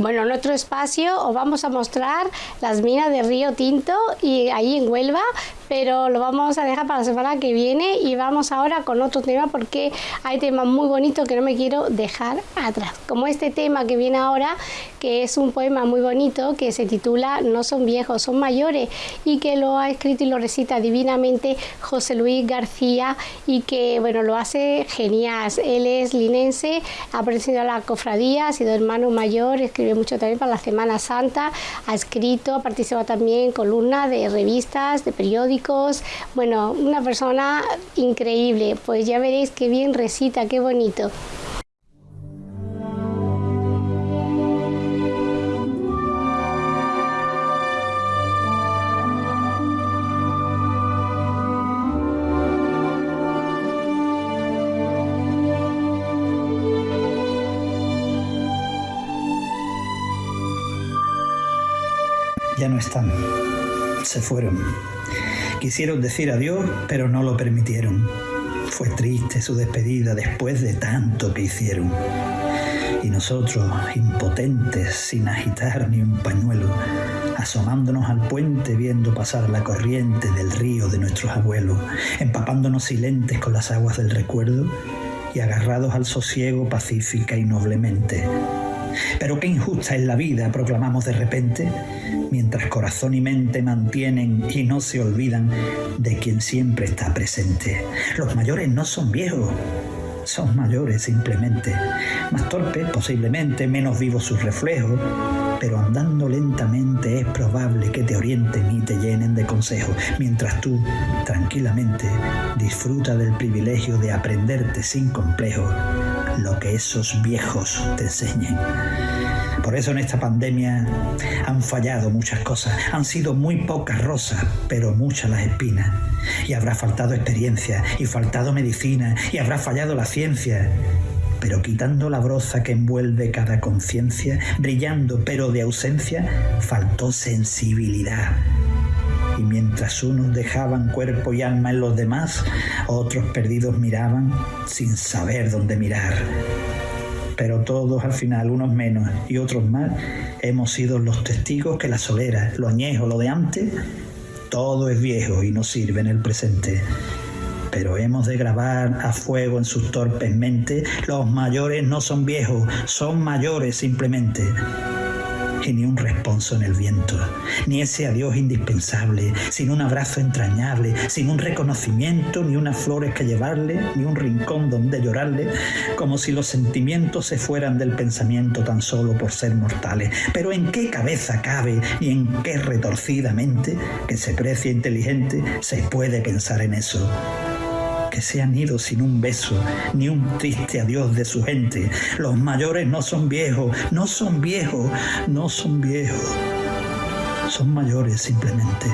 Bueno, en nuestro espacio os vamos a mostrar las minas de Río Tinto y ahí en Huelva, pero lo vamos a dejar para la semana que viene y vamos ahora con otro tema porque hay temas muy bonitos que no me quiero dejar atrás. Como este tema que viene ahora, que es un poema muy bonito que se titula No son viejos, son mayores y que lo ha escrito y lo recita divinamente José Luis García y que bueno, lo hace genial. Él es linense, ha aparecido a la cofradía, ha sido hermano mayor, escribe mucho también para la Semana Santa, ha escrito, ha participado también en columnas de revistas, de periódicos, bueno, una persona increíble, pues ya veréis qué bien recita, qué bonito. ya no están, se fueron. Quisieron decir adiós, pero no lo permitieron. Fue triste su despedida después de tanto que hicieron. Y nosotros, impotentes, sin agitar ni un pañuelo, asomándonos al puente viendo pasar la corriente del río de nuestros abuelos, empapándonos silentes con las aguas del recuerdo y agarrados al sosiego pacífica y noblemente. Pero qué injusta es la vida, proclamamos de repente, mientras corazón y mente mantienen y no se olvidan de quien siempre está presente. Los mayores no son viejos, son mayores simplemente, más torpes posiblemente, menos vivos sus reflejos, pero andando lentamente es probable que te orienten y te llenen de consejos, mientras tú, tranquilamente, disfruta del privilegio de aprenderte sin complejo lo que esos viejos te enseñen. Por eso en esta pandemia han fallado muchas cosas, han sido muy pocas rosas, pero muchas las espinas. Y habrá faltado experiencia, y faltado medicina, y habrá fallado la ciencia. Pero quitando la broza que envuelve cada conciencia, brillando pero de ausencia, faltó sensibilidad. Y mientras unos dejaban cuerpo y alma en los demás, otros perdidos miraban sin saber dónde mirar pero todos al final, unos menos y otros más, hemos sido los testigos que la solera, lo añejo, lo de antes, todo es viejo y no sirve en el presente. Pero hemos de grabar a fuego en sus torpes mentes, los mayores no son viejos, son mayores simplemente y ni un responso en el viento, ni ese adiós indispensable, sin un abrazo entrañable, sin un reconocimiento, ni unas flores que llevarle, ni un rincón donde llorarle, como si los sentimientos se fueran del pensamiento tan solo por ser mortales. Pero ¿en qué cabeza cabe, ni en qué retorcida mente, que se precia inteligente, se puede pensar en eso? Se han ido sin un beso, ni un triste adiós de su gente. Los mayores no son viejos, no son viejos, no son viejos. Son mayores simplemente.